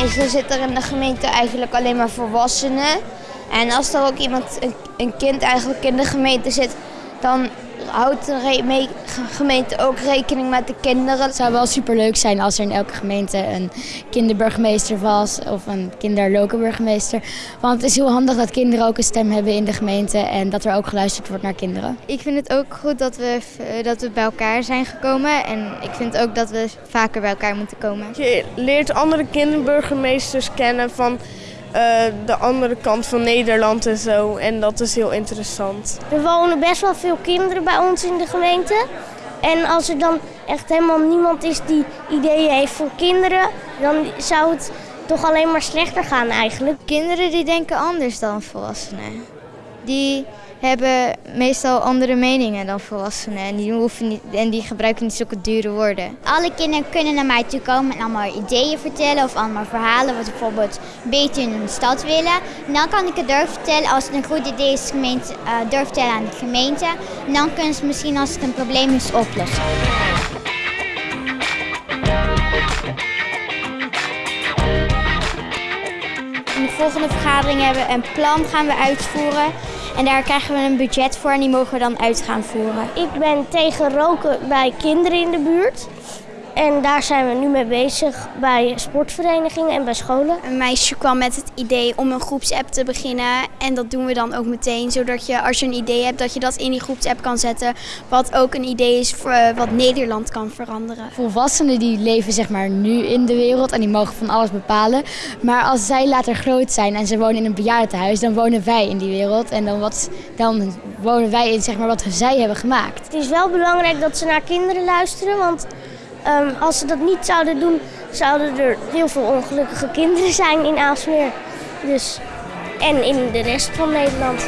Meestal zit er in de gemeente eigenlijk alleen maar volwassenen. En als er ook iemand, een, kind eigenlijk in de gemeente zit, dan houdt de gemeente ook rekening met de kinderen. Het zou wel superleuk zijn als er in elke gemeente een kinderburgemeester was of een kinderlokenburgemeester. Want het is heel handig dat kinderen ook een stem hebben in de gemeente en dat er ook geluisterd wordt naar kinderen. Ik vind het ook goed dat we, eh, dat we bij elkaar zijn gekomen. En ik vind ook dat we vaker bij elkaar moeten komen. Je leert andere kinderburgemeesters kennen van eh, de andere kant van Nederland en zo. En dat is heel interessant. Er wonen best wel veel kinderen bij ons in de gemeente. En als er dan echt helemaal niemand is die ideeën heeft voor kinderen, dan zou het toch alleen maar slechter gaan eigenlijk. Kinderen die denken anders dan volwassenen. Die hebben meestal andere meningen dan volwassenen. En die, hoeven niet, en die gebruiken niet zulke dure woorden. Alle kinderen kunnen naar mij toe komen en allemaal ideeën vertellen of allemaal verhalen wat ze bijvoorbeeld beter in hun stad willen. En dan kan ik het durven vertellen als het een goed idee is, gemeente, uh, durf vertellen aan de gemeente. En dan kunnen ze misschien als het een probleem is oplossen. De volgende vergadering hebben we een plan gaan we uitvoeren. En daar krijgen we een budget voor en die mogen we dan uit gaan voeren. Ik ben tegen roken bij kinderen in de buurt. En daar zijn we nu mee bezig bij sportverenigingen en bij scholen. Een meisje kwam met het idee om een groepsapp te beginnen. En dat doen we dan ook meteen, zodat je als je een idee hebt, dat je dat in die groepsapp kan zetten. Wat ook een idee is voor uh, wat Nederland kan veranderen. Volwassenen die leven zeg maar nu in de wereld en die mogen van alles bepalen. Maar als zij later groot zijn en ze wonen in een bejaardentehuis, dan wonen wij in die wereld. En dan, wat, dan wonen wij in zeg maar, wat zij hebben gemaakt. Het is wel belangrijk dat ze naar kinderen luisteren, want Um, als ze dat niet zouden doen, zouden er heel veel ongelukkige kinderen zijn in Aalsmeer. Dus, en in de rest van Nederland.